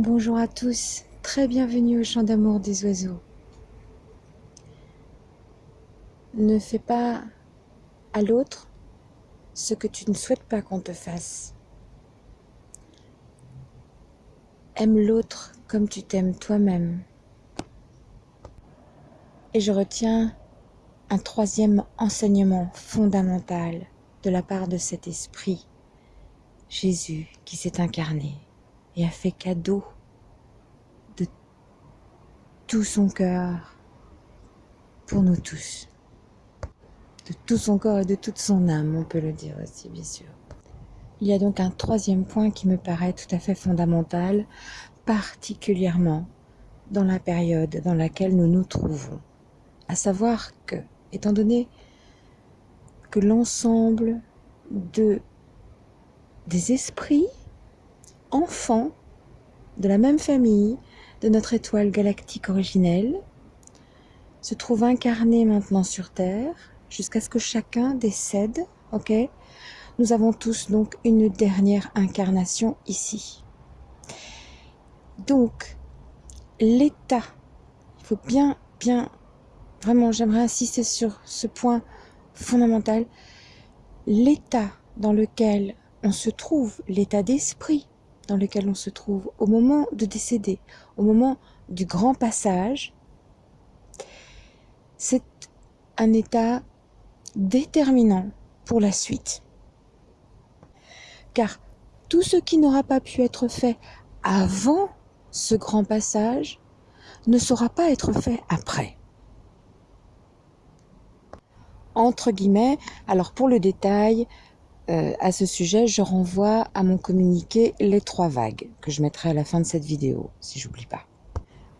Bonjour à tous, très bienvenue au chant d'amour des oiseaux. Ne fais pas à l'autre ce que tu ne souhaites pas qu'on te fasse. Aime l'autre comme tu t'aimes toi-même. Et je retiens un troisième enseignement fondamental de la part de cet esprit, Jésus qui s'est incarné a fait cadeau de tout son cœur pour nous tous. De tout son corps et de toute son âme, on peut le dire aussi, bien sûr. Il y a donc un troisième point qui me paraît tout à fait fondamental, particulièrement dans la période dans laquelle nous nous trouvons. À savoir que, étant donné que l'ensemble de, des esprits enfants de la même famille de notre étoile galactique originelle, se trouve incarné maintenant sur Terre, jusqu'à ce que chacun décède, ok? Nous avons tous donc une dernière incarnation ici. Donc, l'état, il faut bien, bien, vraiment, j'aimerais insister sur ce point fondamental, l'état dans lequel on se trouve, l'état d'esprit dans lequel on se trouve au moment de décéder, au moment du grand passage, c'est un état déterminant pour la suite. Car tout ce qui n'aura pas pu être fait avant ce grand passage ne saura pas être fait après. Entre guillemets, alors pour le détail, euh, à ce sujet, je renvoie à mon communiqué Les trois vagues, que je mettrai à la fin de cette vidéo, si j'oublie pas.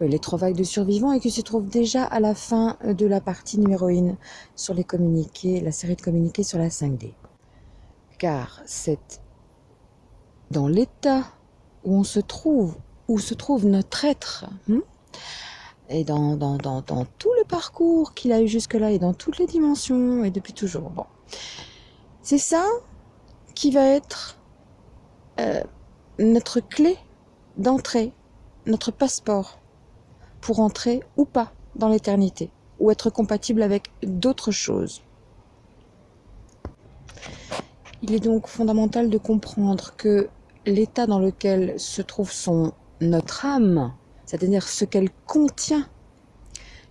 les trois vagues de survivants et qui se trouve déjà à la fin de la partie numéro 1 sur les communiqués, la série de communiqués sur la 5D. Car c'est dans l'état où on se trouve, où se trouve notre être, hein, et dans, dans, dans, dans, tout le parcours qu'il a eu jusque-là, et dans toutes les dimensions, et depuis toujours. Bon. C'est ça qui va être euh, notre clé d'entrée, notre passeport pour entrer ou pas dans l'éternité, ou être compatible avec d'autres choses. Il est donc fondamental de comprendre que l'état dans lequel se trouve son, notre âme, c'est-à-dire ce qu'elle contient,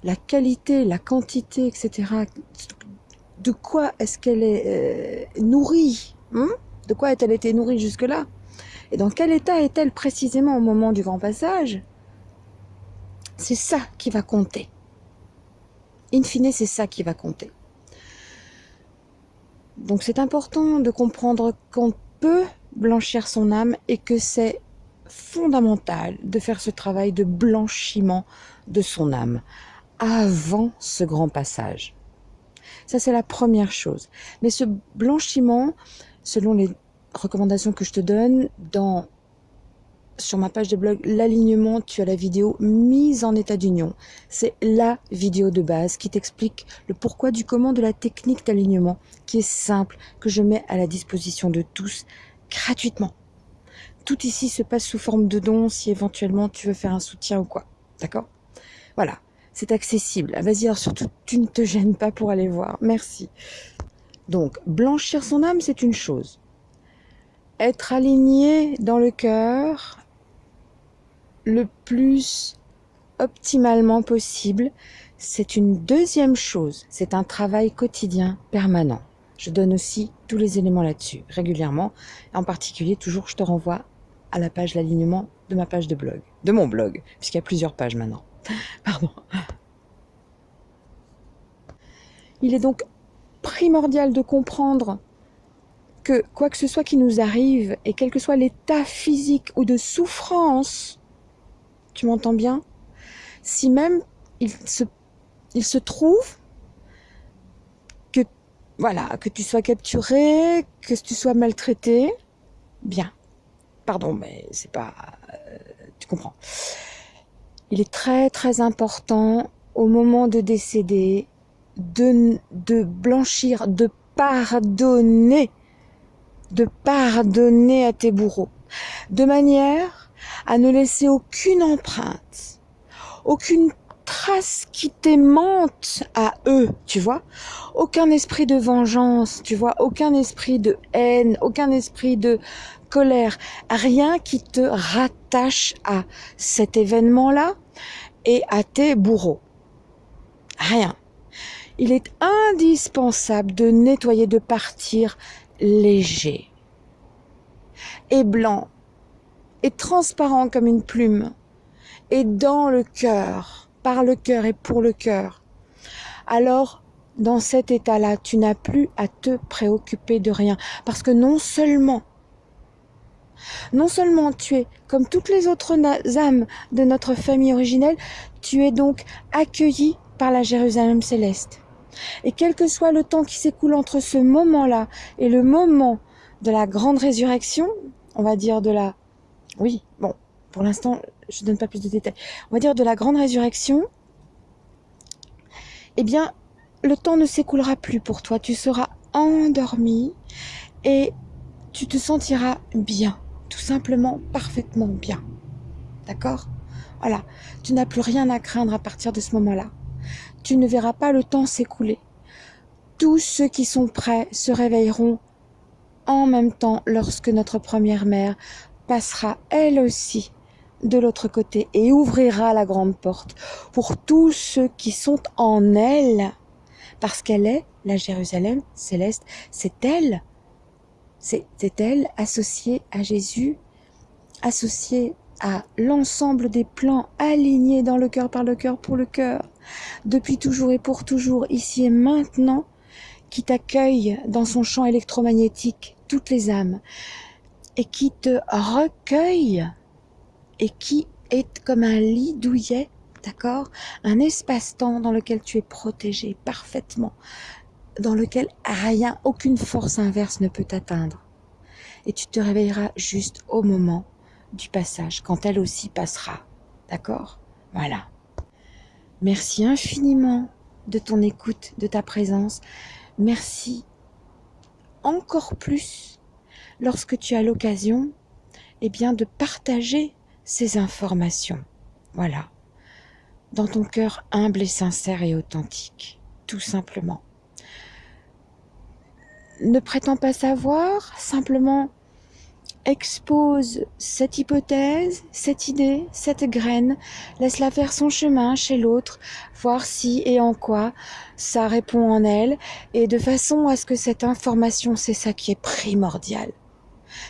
la qualité, la quantité, etc., de quoi est-ce qu'elle est, euh, nourrie Hmm? de quoi a-t-elle été nourrie jusque-là? Et dans quel état est-elle précisément au moment du grand passage? C'est ça qui va compter. In fine, c'est ça qui va compter. Donc c'est important de comprendre qu'on peut blanchir son âme et que c'est fondamental de faire ce travail de blanchiment de son âme avant ce grand passage. Ça, c'est la première chose. Mais ce blanchiment, selon les recommandations que je te donne, sur ma page de blog, l'alignement, tu as la vidéo mise en état d'union. C'est la vidéo de base qui t'explique le pourquoi du comment de la technique d'alignement, qui est simple, que je mets à la disposition de tous gratuitement. Tout ici se passe sous forme de don si éventuellement tu veux faire un soutien ou quoi. D'accord? Voilà, c'est accessible. Vas-y, alors surtout, tu ne te gênes pas pour aller voir. Merci. Donc, blanchir son âme, c'est une chose. Être aligné dans le cœur le plus optimalement possible, c'est une deuxième chose. C'est un travail quotidien permanent. Je donne aussi tous les éléments là-dessus, régulièrement. En particulier, toujours, je te renvoie à la page l'alignement de ma page de blog, de mon blog, puisqu'il y a plusieurs pages maintenant. Pardon. Il est donc primordial de comprendre que quoi que ce soit qui nous arrive, et quel que soit l'état physique ou de souffrance, tu m'entends bien Si même il se, trouve que, voilà, que tu sois capturé, que tu sois maltraité, bien. Pardon, mais c'est pas... Euh, tu comprends. Il est très très important au moment de décéder de, de blanchir, de pardonner, de pardonner à tes bourreaux, de manière à ne laisser aucune empreinte, aucune trace qui t'aimante à eux, tu vois. Aucun esprit de vengeance, tu vois, aucun esprit de haine, aucun esprit de colère, rien qui te rattache à cet événement-là et à tes bourreaux. Rien. Il est indispensable de nettoyer, de partir léger et blanc et transparent comme une plume et dans le cœur, par le cœur et pour le cœur. Alors, dans cet état-là, tu n'as plus à te préoccuper de rien parce que non seulement non seulement tu es comme toutes les autres âmes de notre famille originelle, tu es donc accueilli par la Jérusalem céleste. Et quel que soit le temps qui s'écoule entre ce moment-là et le moment de la grande résurrection, on va dire de la... Oui, bon, pour l'instant, je ne donne pas plus de détails. On va dire de la grande résurrection, eh bien, le temps ne s'écoulera plus pour toi. Tu seras endormi et tu te sentiras bien, tout simplement parfaitement bien. D'accord? Voilà, tu n'as plus rien à craindre à partir de ce moment-là tu ne verras pas le temps s'écouler. Tous ceux qui sont prêts se réveilleront en même temps lorsque notre première mère passera elle aussi de l'autre côté et ouvrira la grande porte pour tous ceux qui sont en elle, parce qu'elle est la Jérusalem céleste, c'est elle, c'est elle associée à Jésus, associée à l'ensemble des plans alignés dans le cœur par le cœur pour le cœur, depuis toujours et pour toujours, ici et maintenant, qui t'accueille dans son champ électromagnétique, toutes les âmes, et qui te recueille, et qui est comme un lit douillet, d'accord? Un espace-temps dans lequel tu es protégé parfaitement, dans lequel rien, aucune force inverse ne peut t'atteindre. Et tu te réveilleras juste au moment du passage, quand elle aussi passera. D'accord? Voilà. Merci infiniment de ton écoute, de ta présence. Merci encore plus lorsque tu as l'occasion eh bien, de partager ces informations. Voilà. Dans ton cœur humble et sincère et authentique. Tout simplement. Ne prétends pas savoir, simplement expose cette hypothèse, cette idée, cette graine, laisse-la faire son chemin chez l'autre, voir si et en quoi ça répond en elle, et de façon à ce que cette information, c'est ça qui est primordial.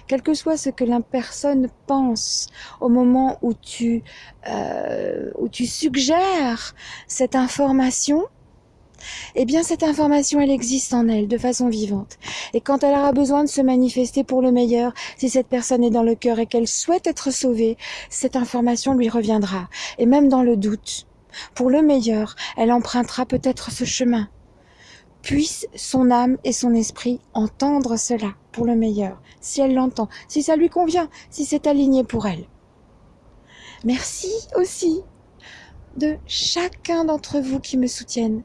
Quel que soit ce que la personne pense au moment où tu, euh, où tu suggères cette information, eh bien cette information, elle existe en elle de façon vivante. Et quand elle aura besoin de se manifester pour le meilleur, si cette personne est dans le cœur et qu'elle souhaite être sauvée, cette information lui reviendra. Et même dans le doute, pour le meilleur, elle empruntera peut-être ce chemin. Puisse son âme et son esprit entendre cela pour le meilleur, si elle l'entend, si ça lui convient, si c'est aligné pour elle. Merci aussi de chacun d'entre vous qui me soutiennent.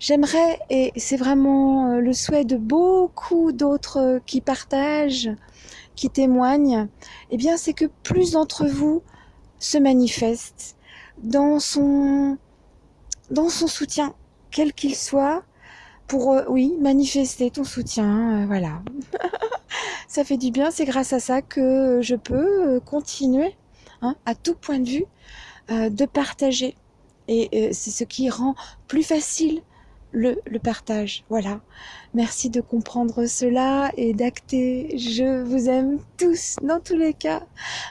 J'aimerais, et c'est vraiment euh, le souhait de beaucoup d'autres euh, qui partagent, qui témoignent, eh bien c'est que plus d'entre vous se manifestent dans son, dans son soutien, quel qu'il soit, pour, euh, oui, manifester ton soutien, voilà. ça fait du bien, c'est grâce à ça que je peux continuer, hein, à tout point de vue, de partager. Et c'est ce qui rend plus facile le, partage. Voilà. Merci de comprendre cela et d'acter. Je vous aime tous, dans tous les cas.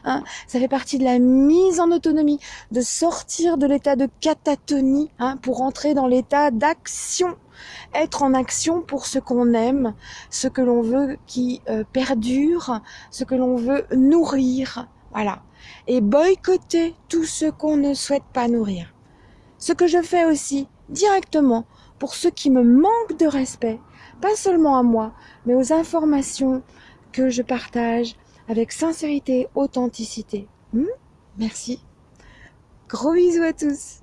Hein. Ça fait partie de la mise en autonomie, de sortir de l'état de catatonie hein, pour entrer dans l'état d'action. Être en action pour ce qu'on aime, ce que l'on veut qui euh, perdure, ce que l'on veut nourrir. Voilà. Et boycotter tout ce qu'on ne souhaite pas nourrir. Ce que je fais aussi directement pour ceux qui me manquent de respect, pas seulement à moi, mais aux informations que je partage avec sincérité, authenticité. Hmm? Merci. Gros bisous à tous.